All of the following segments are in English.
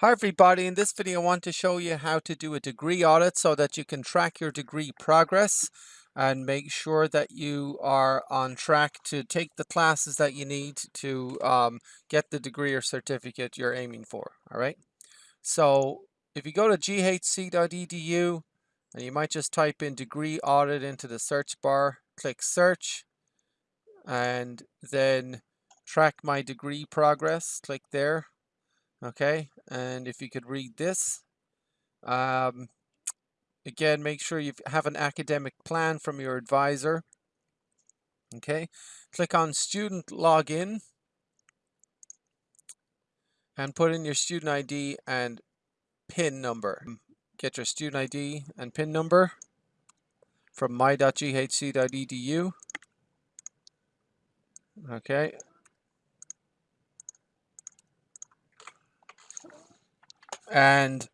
Hi everybody, in this video I want to show you how to do a degree audit so that you can track your degree progress and make sure that you are on track to take the classes that you need to um, get the degree or certificate you're aiming for. All right. So if you go to ghc.edu and you might just type in degree audit into the search bar, click search and then track my degree progress, click there okay and if you could read this um, again make sure you have an academic plan from your advisor. Okay click on student login and put in your student ID and PIN number. Get your student ID and PIN number from my.ghc.edu okay and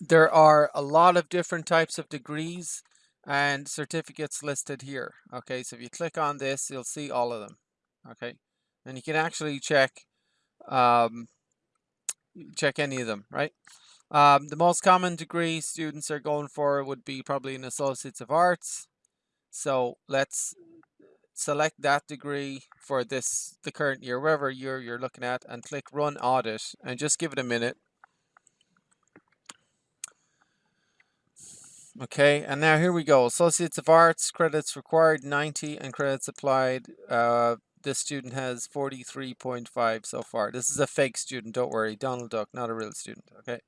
there are a lot of different types of degrees and certificates listed here okay? So if you click on this you'll see all of them okay? And you can actually check um, check any of them right? Um, the most common degree students are going for would be probably an Associates of Arts. So let's select that degree for this the current year wherever year you're looking at and click run audit and just give it a minute. Okay and now here we go. Associates of arts credits required 90 and credits applied uh, this student has 43.5 so far. This is a fake student don't worry Donald Duck not a real student okay?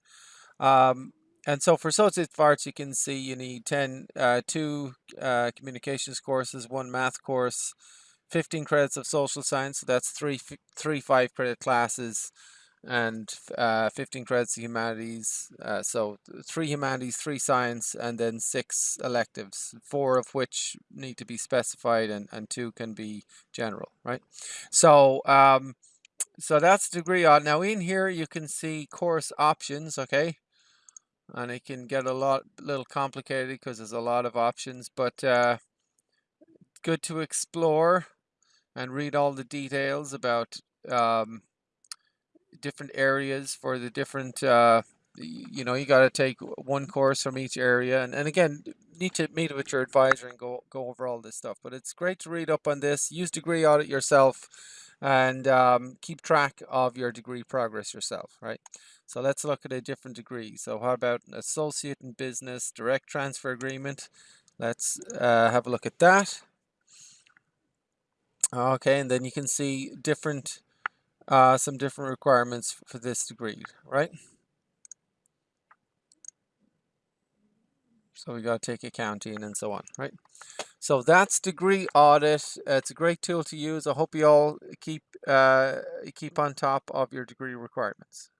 Um, and so for associate arts, you can see you need 10, uh, two uh, communications courses, one math course, 15 credits of social science. So that's three, three five credit classes and uh, 15 credits of humanities. Uh, so three humanities, three science, and then six electives, four of which need to be specified and, and two can be general, right? So, um, so that's degree audit. Now in here you can see course options, okay? And it can get a lot little complicated because there's a lot of options but uh, good to explore and read all the details about um, different areas for the different uh, you know you got to take one course from each area and, and again need to meet with your advisor and go go over all this stuff but it's great to read up on this use degree audit yourself and um, keep track of your degree progress yourself, right? So let's look at a different degree. So how about an associate in business, direct transfer agreement? Let's uh, have a look at that. Okay, and then you can see different, uh, some different requirements for this degree, right? So we got to take accounting and so on, right? So that's Degree Audit. It's a great tool to use. I hope you all keep uh, keep on top of your degree requirements.